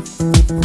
Thank